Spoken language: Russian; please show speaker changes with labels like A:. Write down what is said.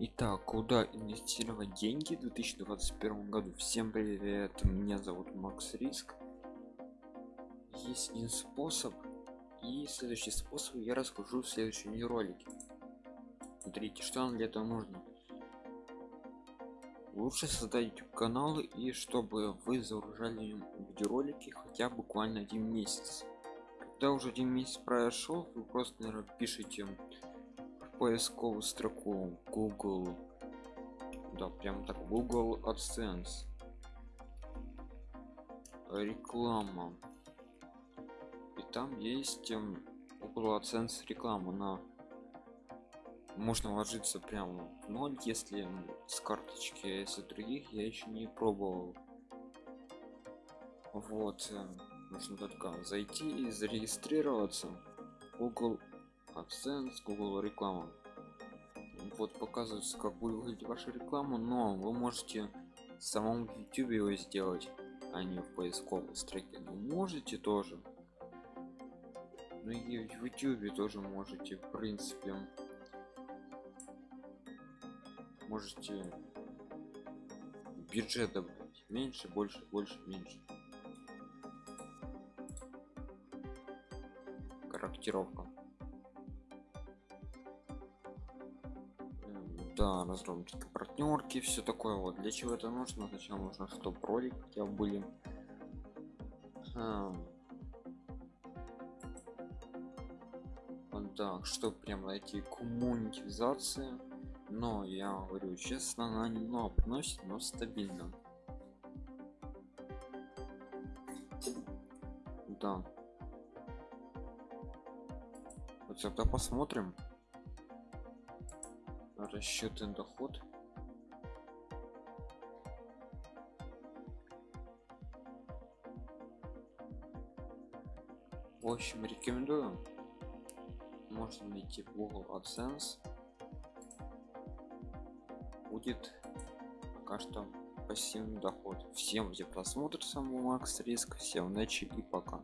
A: Итак, куда инвестировать деньги в 2021 году? Всем привет, меня зовут Макс Риск. Есть один способ, и следующий способ я расскажу в следующем ролике. Смотрите, что нам для этого нужно. Лучше создать YouTube канал и чтобы вы загружали видеоролики хотя бы буквально один месяц. Когда уже один месяц прошел, вы просто наверное, пишите поисковую строку google. Да прям так google adsense. Реклама. И там есть google adsense реклама на можно ложиться прямо в ноль если с карточки а если других я еще не пробовал. Вот э, нужно только зайти и зарегистрироваться. Google AdSense, Google реклама. Вот показывается, как будет выглядеть ваша реклама, но вы можете в самом YouTube его сделать, а не в поисковой строке. Но можете тоже. Ну и в YouTube тоже можете, в принципе. Можете бюджет добавить. Меньше, больше, больше, меньше. Корректировка. Да разработка партнерки все такое вот. Для чего это нужно? Сначала нужно чтобы ролик хотя были. А. вот так что прям найти коммунитизация. Но я говорю честно она немного приносит но стабильно. Да. Вот тогда посмотрим расчетный доход. В общем рекомендую. Можно найти google adsense. Будет пока что пассивный доход. Всем где просмотр самого макс риск всем удачи и пока